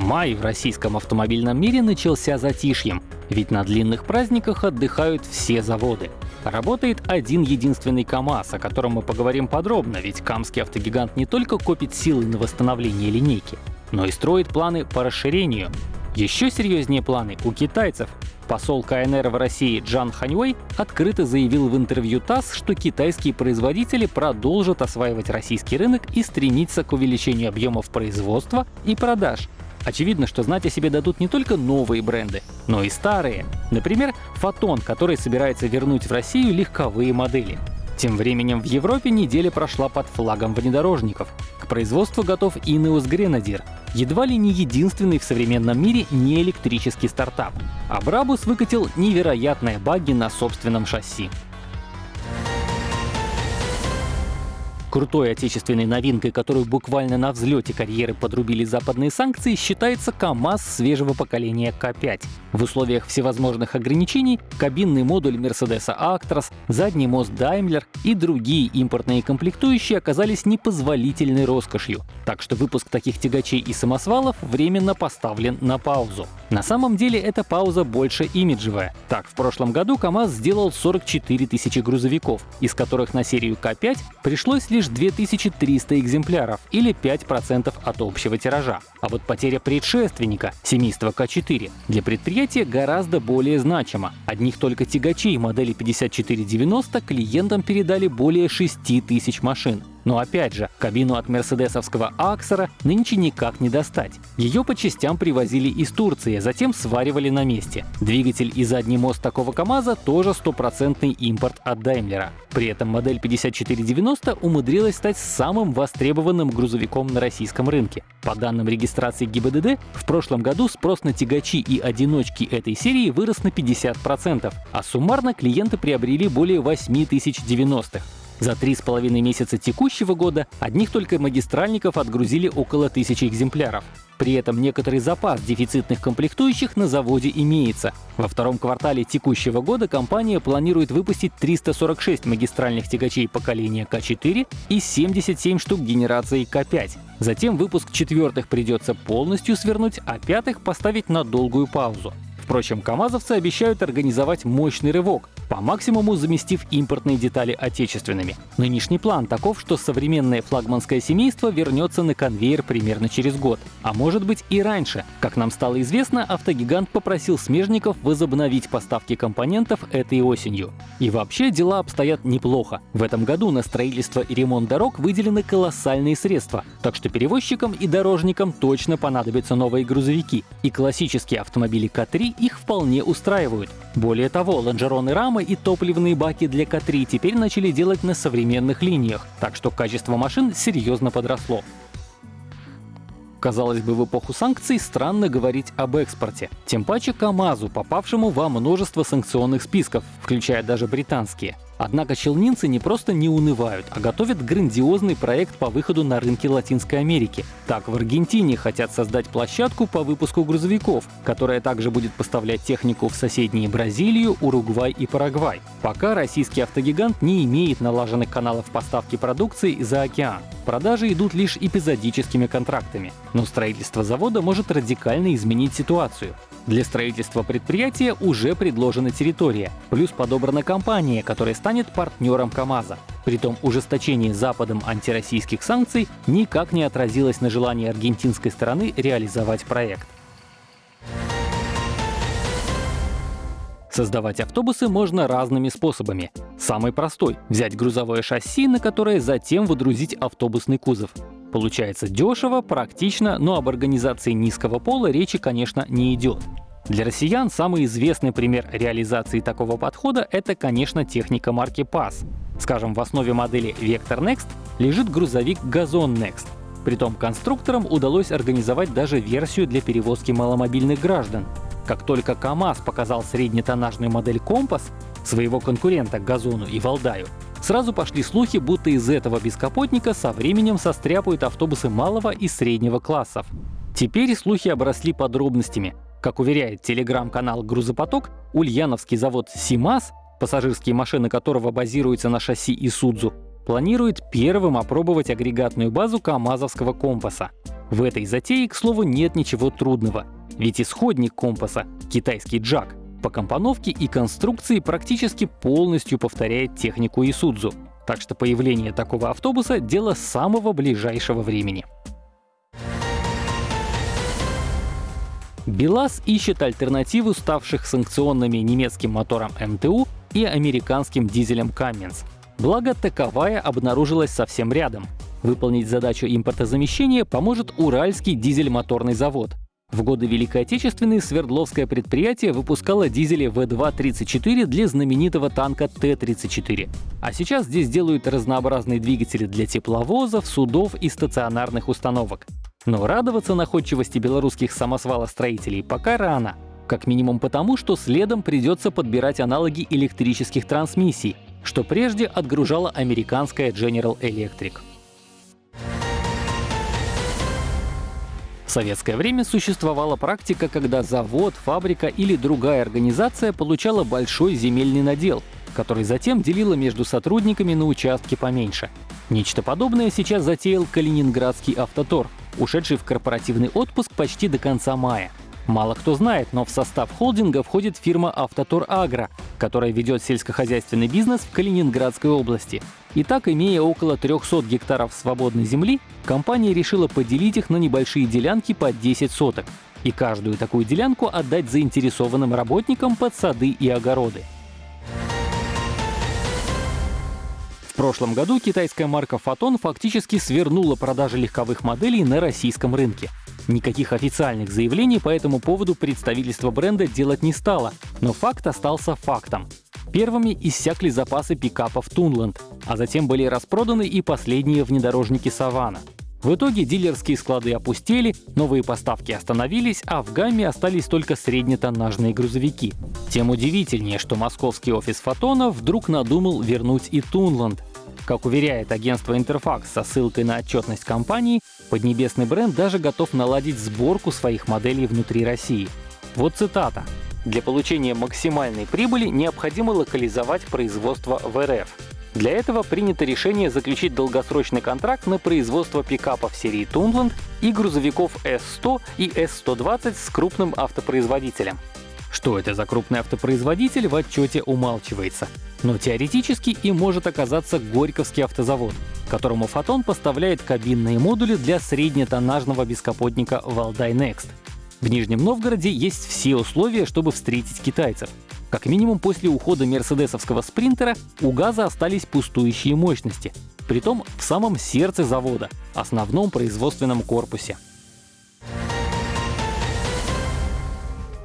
Май в российском автомобильном мире начался затишьем, ведь на длинных праздниках отдыхают все заводы. Работает один единственный КАМАЗ, о котором мы поговорим подробно, ведь камский автогигант не только копит силы на восстановление линейки, но и строит планы по расширению. Еще серьезнее планы у китайцев. Посол КНР в России Джан Ханьвей открыто заявил в интервью ТАСС, что китайские производители продолжат осваивать российский рынок и стремиться к увеличению объемов производства и продаж. Очевидно, что знать о себе дадут не только новые бренды, но и старые. Например, Фотон, который собирается вернуть в Россию легковые модели. Тем временем в Европе неделя прошла под флагом внедорожников. К производству готов Ineos Grenadier, едва ли не единственный в современном мире неэлектрический стартап. А Брабус выкатил невероятные баги на собственном шасси. Крутой отечественной новинкой, которую буквально на взлете карьеры подрубили западные санкции, считается КАМАЗ свежего поколения К5. В условиях всевозможных ограничений кабинный модуль Mercedes Actros, задний мост Daimler и другие импортные комплектующие оказались непозволительной роскошью. Так что выпуск таких тягачей и самосвалов временно поставлен на паузу. На самом деле эта пауза больше имиджевая. Так, в прошлом году КАМАЗ сделал 44 тысячи грузовиков, из которых на серию К5 пришлось лишь 2300 экземпляров или 5% от общего тиража. А вот потеря предшественника, семейства К4, для предприятия гораздо более значима. Одних только тягачей модели 5490 клиентам передали более 6000 машин. Но опять же, кабину от мерседесовского Аксера нынче никак не достать. Ее по частям привозили из Турции, а затем сваривали на месте. Двигатель и задний мост такого КАМАЗа тоже стопроцентный импорт от Даймлера. При этом модель 5490 умудрилась стать самым востребованным грузовиком на российском рынке. По данным регистрации ГИБДД, в прошлом году спрос на тягачи и одиночки этой серии вырос на 50%, а суммарно клиенты приобрели более 8090-х. За три с половиной месяца текущего года одних только магистральников отгрузили около тысячи экземпляров. При этом некоторый запас дефицитных комплектующих на заводе имеется. Во втором квартале текущего года компания планирует выпустить 346 магистральных тягачей поколения К4 и 77 штук генерации К5. Затем выпуск четвертых придется полностью свернуть, а пятых поставить на долгую паузу. Впрочем, камазовцы обещают организовать мощный рывок, по максимуму заместив импортные детали отечественными. Нынешний план таков, что современное флагманское семейство вернется на конвейер примерно через год. А может быть и раньше. Как нам стало известно, автогигант попросил смежников возобновить поставки компонентов этой осенью. И вообще дела обстоят неплохо. В этом году на строительство и ремонт дорог выделены колоссальные средства. Так что перевозчикам и дорожникам точно понадобятся новые грузовики. И классические автомобили К3 их вполне устраивают. Более того, лонжероны рамы и топливные баки для К3 теперь начали делать на современных линиях, так что качество машин серьезно подросло. Казалось бы, в эпоху санкций странно говорить об экспорте. Тем паче КАМАЗу, попавшему во множество санкционных списков, включая даже британские. Однако челнинцы не просто не унывают, а готовят грандиозный проект по выходу на рынки Латинской Америки. Так, в Аргентине хотят создать площадку по выпуску грузовиков, которая также будет поставлять технику в соседние Бразилию, Уругвай и Парагвай. Пока российский автогигант не имеет налаженных каналов поставки продукции за океан. Продажи идут лишь эпизодическими контрактами. Но строительство завода может радикально изменить ситуацию. Для строительства предприятия уже предложена территория, плюс подобрана компания, которая станет партнером КАМАЗа. Притом ужесточение Западом антироссийских санкций никак не отразилось на желании аргентинской стороны реализовать проект. Создавать автобусы можно разными способами. Самый простой — взять грузовое шасси, на которое затем выдрузить автобусный кузов. Получается дешево, практично, но об организации низкого пола речи, конечно, не идет. Для россиян самый известный пример реализации такого подхода — это, конечно, техника марки PASS. Скажем, в основе модели Vector Next лежит грузовик Gazon Next. Притом конструкторам удалось организовать даже версию для перевозки маломобильных граждан. Как только КАМАЗ показал среднетоннажную модель Компас, своего конкурента Газону и Валдаю, Сразу пошли слухи, будто из этого бескапотника со временем состряпают автобусы малого и среднего классов. Теперь слухи обросли подробностями. Как уверяет телеграм-канал «Грузопоток», ульяновский завод «Симас», пассажирские машины которого базируются на шасси Исудзу, планирует первым опробовать агрегатную базу КАМАЗовского компаса. В этой затее, к слову, нет ничего трудного. Ведь исходник компаса — китайский джак — по компоновке и конструкции практически полностью повторяет технику Исудзу. Так что появление такого автобуса — дело самого ближайшего времени. БелАЗ ищет альтернативу ставших санкционными немецким мотором МТУ и американским дизелем Cummins. Благо, таковая обнаружилась совсем рядом. Выполнить задачу импортозамещения поможет Уральский дизель-моторный завод. В годы Великой Отечественной Свердловское предприятие выпускало дизели В2-34 для знаменитого танка Т-34. А сейчас здесь делают разнообразные двигатели для тепловозов, судов и стационарных установок. Но радоваться находчивости белорусских самосвалостроителей пока рано. Как минимум потому, что следом придется подбирать аналоги электрических трансмиссий, что прежде отгружала американская General Electric. В советское время существовала практика, когда завод, фабрика или другая организация получала большой земельный надел, который затем делила между сотрудниками на участки поменьше. Нечто подобное сейчас затеял Калининградский автотор, ушедший в корпоративный отпуск почти до конца мая. Мало кто знает, но в состав холдинга входит фирма «Автотор Агро», которая ведет сельскохозяйственный бизнес в Калининградской области. И так, имея около 300 гектаров свободной земли, компания решила поделить их на небольшие делянки по 10 соток и каждую такую делянку отдать заинтересованным работникам под сады и огороды. Прошлом году китайская марка Photon фактически свернула продажи легковых моделей на российском рынке. Никаких официальных заявлений по этому поводу представительство бренда делать не стало, но факт остался фактом. Первыми иссякли запасы пикапов Тунланд, а затем были распроданы и последние внедорожники Савана. В итоге дилерские склады опустели, новые поставки остановились, а в гамме остались только среднетоннажные грузовики. Тем удивительнее, что московский офис Фотона вдруг надумал вернуть и Тунланд, как уверяет агентство Интерфакс со ссылкой на отчетность компании, поднебесный бренд даже готов наладить сборку своих моделей внутри России. Вот цитата. «Для получения максимальной прибыли необходимо локализовать производство в РФ. Для этого принято решение заключить долгосрочный контракт на производство пикапов серии Тунланд и грузовиков S100 и S120 с крупным автопроизводителем. Что это за крупный автопроизводитель, в отчете умалчивается. Но теоретически им может оказаться Горьковский автозавод, которому Фотон поставляет кабинные модули для среднетоннажного бескапотника Валдай Next. В Нижнем Новгороде есть все условия, чтобы встретить китайцев. Как минимум после ухода мерседесовского спринтера у ГАЗа остались пустующие мощности, притом в самом сердце завода, основном производственном корпусе.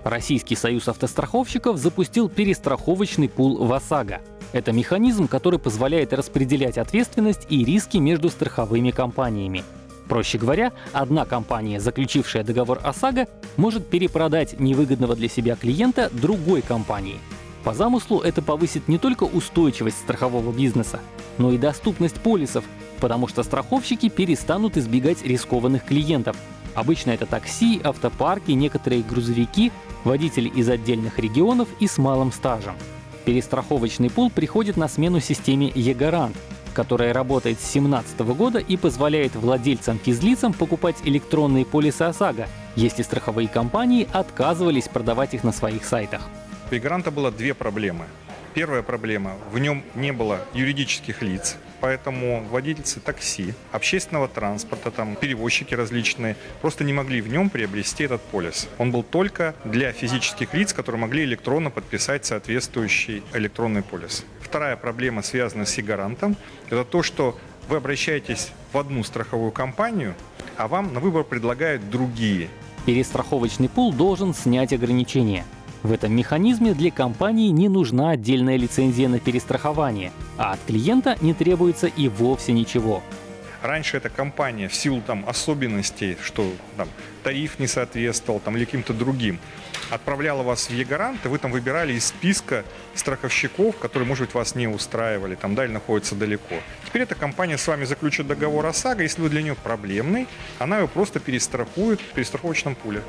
Российский союз автостраховщиков запустил перестраховочный пул ВАСАГО. Это механизм, который позволяет распределять ответственность и риски между страховыми компаниями. Проще говоря, одна компания, заключившая договор ОСАГО, может перепродать невыгодного для себя клиента другой компании. По замыслу это повысит не только устойчивость страхового бизнеса, но и доступность полисов, потому что страховщики перестанут избегать рискованных клиентов. Обычно это такси, автопарки, некоторые грузовики, водители из отдельных регионов и с малым стажем. Перестраховочный пул приходит на смену системе e-гарант, которая работает с 2017 года и позволяет владельцам-физлицам покупать электронные полисы ОСАГО, если страховые компании отказывались продавать их на своих сайтах. У e-гаранта было две проблемы. Первая проблема — в нем не было юридических лиц, поэтому водительцы такси, общественного транспорта, там, перевозчики различные, просто не могли в нем приобрести этот полис. Он был только для физических лиц, которые могли электронно подписать соответствующий электронный полис. Вторая проблема, связанная с гарантом, это то, что вы обращаетесь в одну страховую компанию, а вам на выбор предлагают другие. Перестраховочный пул должен снять ограничения. В этом механизме для компании не нужна отдельная лицензия на перестрахование, а от клиента не требуется и вовсе ничего. Раньше эта компания в силу там, особенностей, что там, тариф не соответствовал там, или каким-то другим, отправляла вас в Е-гарант, и вы там выбирали из списка страховщиков, которые, может быть, вас не устраивали, там, да, или находятся далеко. Теперь эта компания с вами заключит договор ОСАГО, если вы для нее проблемный, она его просто перестрахует в перестраховочном пуле.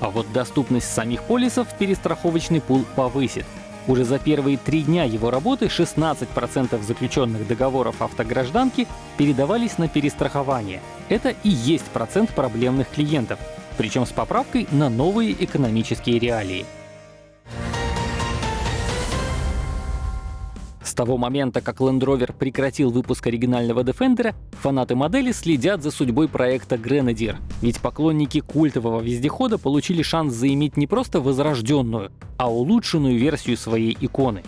А вот доступность самих полисов перестраховочный пул повысит. Уже за первые три дня его работы 16% заключенных договоров автогражданки передавались на перестрахование. Это и есть процент проблемных клиентов, причем с поправкой на новые экономические реалии. Того момента, как Land Rover прекратил выпуск оригинального Defender, фанаты модели следят за судьбой проекта Grenadier. Ведь поклонники культового вездехода получили шанс заиметь не просто возрожденную, а улучшенную версию своей иконы.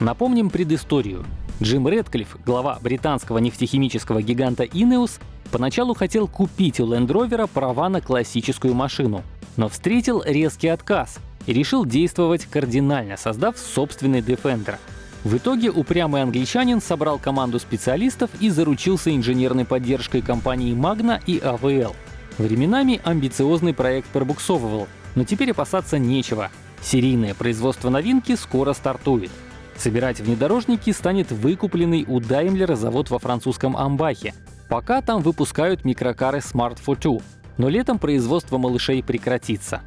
Напомним предысторию. Джим Редклифф, глава британского нефтехимического гиганта Ineos, поначалу хотел купить у Land Rover права на классическую машину, но встретил резкий отказ и решил действовать кардинально, создав собственный Defender — в итоге упрямый англичанин собрал команду специалистов и заручился инженерной поддержкой компании Magna и AVL. Временами амбициозный проект пробуксовывал, но теперь опасаться нечего. Серийное производство новинки скоро стартует. Собирать внедорожники станет выкупленный у Daimler завод во французском Амбахе. Пока там выпускают микрокары Smart Fortwo, но летом производство малышей прекратится.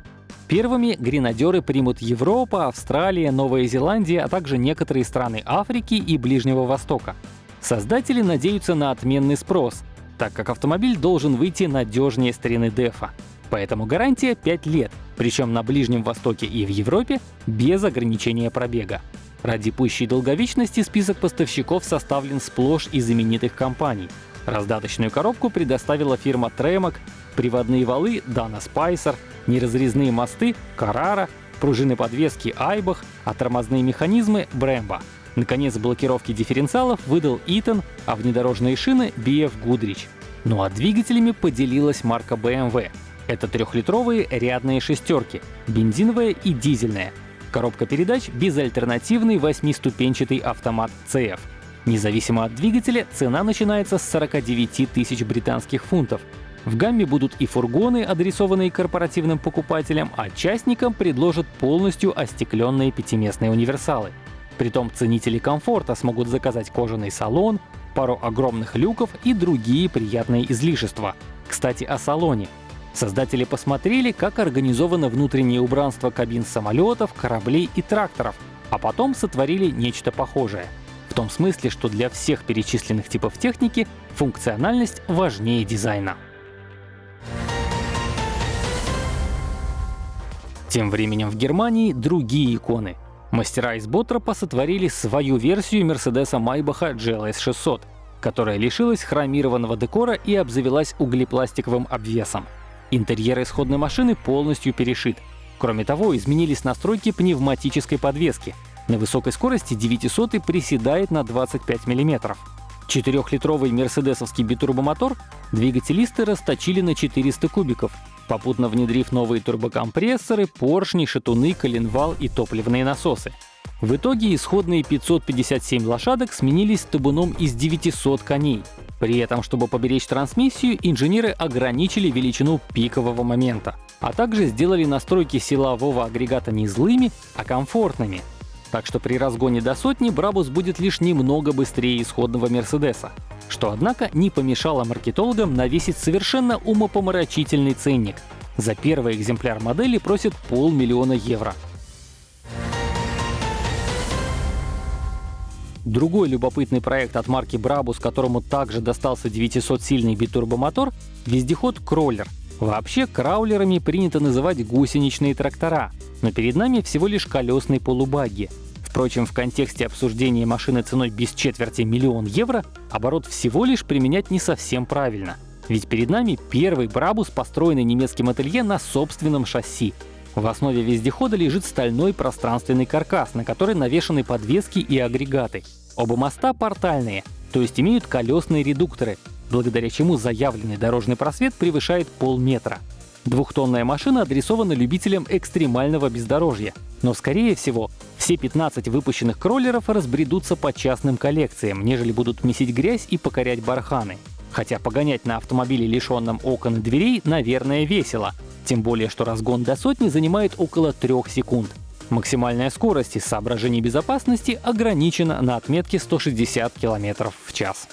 Первыми гренадеры примут Европа, Австралия, Новая Зеландия, а также некоторые страны Африки и Ближнего Востока. Создатели надеются на отменный спрос, так как автомобиль должен выйти надежнее старины Дефа. Поэтому гарантия 5 лет, причем на Ближнем Востоке и в Европе без ограничения пробега. Ради пущей долговечности список поставщиков составлен сплошь из знаменитых компаний. Раздаточную коробку предоставила фирма Tremok, приводные валы — Dana Spicer, неразрезные мосты — Carrara, пружины подвески — Айбах, а тормозные механизмы — Brembo. Наконец, блокировки дифференциалов выдал Eaton, а внедорожные шины — BF Goodrich. Ну а двигателями поделилась марка BMW. Это трехлитровые рядные шестерки, бензиновая и дизельная. Коробка передач — безальтернативный восьмиступенчатый автомат CF. Независимо от двигателя, цена начинается с 49 тысяч британских фунтов, в гамме будут и фургоны, адресованные корпоративным покупателям, а частникам предложат полностью остекленные пятиместные универсалы. Притом ценители комфорта смогут заказать кожаный салон, пару огромных люков и другие приятные излишества. Кстати, о салоне. Создатели посмотрели, как организовано внутреннее убранство кабин самолетов, кораблей и тракторов, а потом сотворили нечто похожее. Том смысле, что для всех перечисленных типов техники функциональность важнее дизайна. Тем временем в Германии другие иконы. Мастера из Боттропа сотворили свою версию Мерседеса Майбаха GLS 600, которая лишилась хромированного декора и обзавелась углепластиковым обвесом. Интерьер исходной машины полностью перешит. Кроме того, изменились настройки пневматической подвески. На высокой скорости 900 приседает на 25 мм. Четырехлитровый мерседесовский битурбомотор двигателисты расточили на 400 кубиков, попутно внедрив новые турбокомпрессоры, поршни, шатуны, коленвал и топливные насосы. В итоге исходные 557 лошадок сменились табуном из 900 коней. При этом, чтобы поберечь трансмиссию, инженеры ограничили величину пикового момента, а также сделали настройки силового агрегата не злыми, а комфортными. Так что при разгоне до сотни Брабус будет лишь немного быстрее исходного Мерседеса что, однако, не помешало маркетологам навесить совершенно умопомрачительный ценник. За первый экземпляр модели просят полмиллиона евро. Другой любопытный проект от марки Brabus, которому также достался 900-сильный битурбомотор — вездеход Кроллер. Вообще, краулерами принято называть гусеничные трактора, но перед нами всего лишь колесные полубаги — Впрочем, в контексте обсуждения машины ценой без четверти миллион евро оборот всего лишь применять не совсем правильно. Ведь перед нами первый Брабус, построенный немецким ателье на собственном шасси. В основе вездехода лежит стальной пространственный каркас, на который навешаны подвески и агрегаты. Оба моста портальные, то есть имеют колесные редукторы, благодаря чему заявленный дорожный просвет превышает полметра. Двухтонная машина адресована любителям экстремального бездорожья, но, скорее всего, все 15 выпущенных кроллеров разбредутся по частным коллекциям, нежели будут месить грязь и покорять барханы. Хотя погонять на автомобиле, лишенном окон и дверей, наверное, весело. Тем более, что разгон до сотни занимает около 3 секунд. Максимальная скорость из соображений безопасности ограничена на отметке 160 км в час.